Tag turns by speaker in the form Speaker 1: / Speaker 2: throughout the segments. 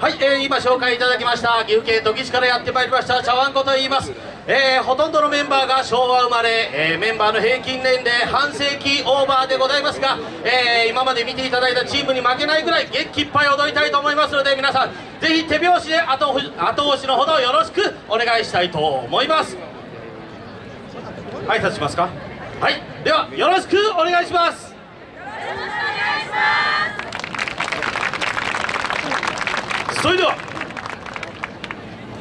Speaker 1: はい、えー、今紹介いただきました岐阜県土岐市からやってまいりました茶碗子と言います、えー、ほとんどのメンバーが昭和生まれ、えー、メンバーの平均年齢半世紀オーバーでございますが、えー、今まで見ていただいたチームに負けないぐらい元気いっぱい踊りたいと思いますので皆さんぜひ手拍子で後後押しのほどよろしくお願いしたいと思います。挨拶しますか？はいではよろしくお願いします。それでは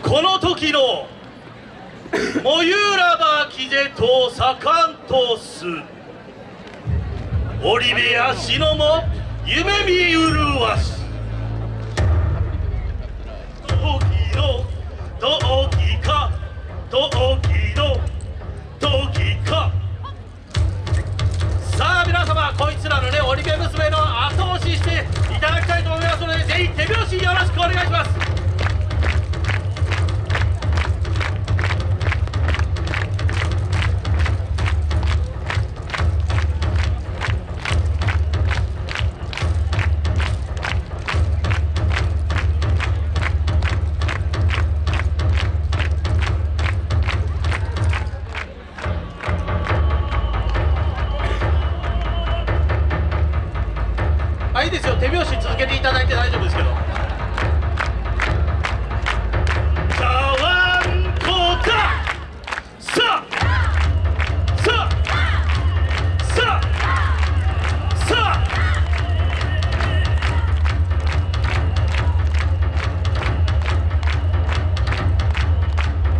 Speaker 1: この時の「もゆらばきぜとさかんとす」「織部やしのも夢見うるわし」「こいつらのね織部娘の後押ししていただきたいと思いますのでぜひ手拍子よろしくお願いします。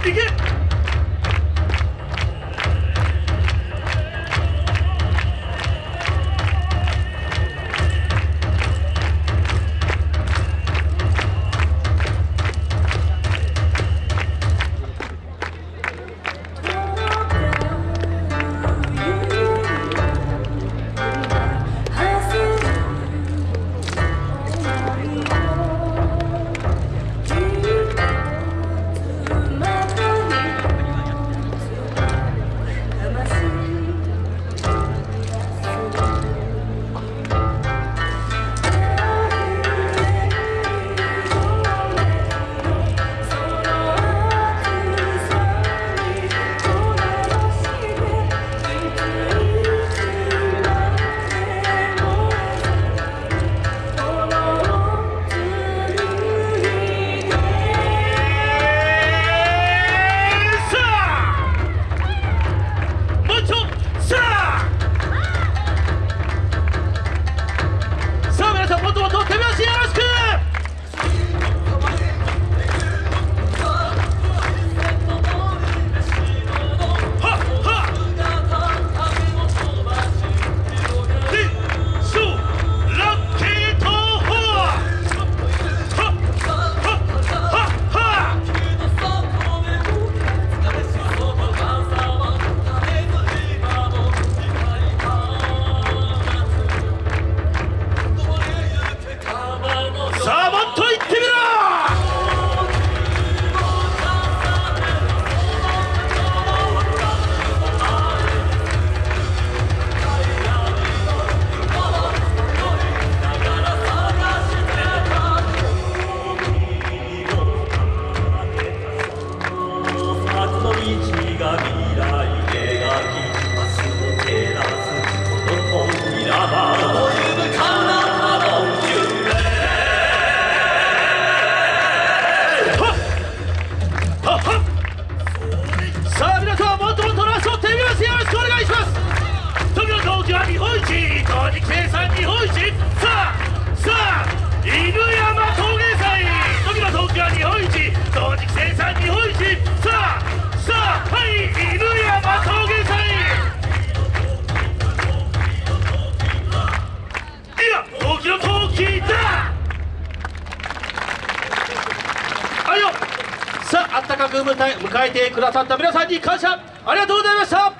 Speaker 1: いけ。さあさあはい犬山陶芸祭いや陶器の陶器だはいよさああったかく舞台迎えてくださった皆さんに感謝ありがとうございました。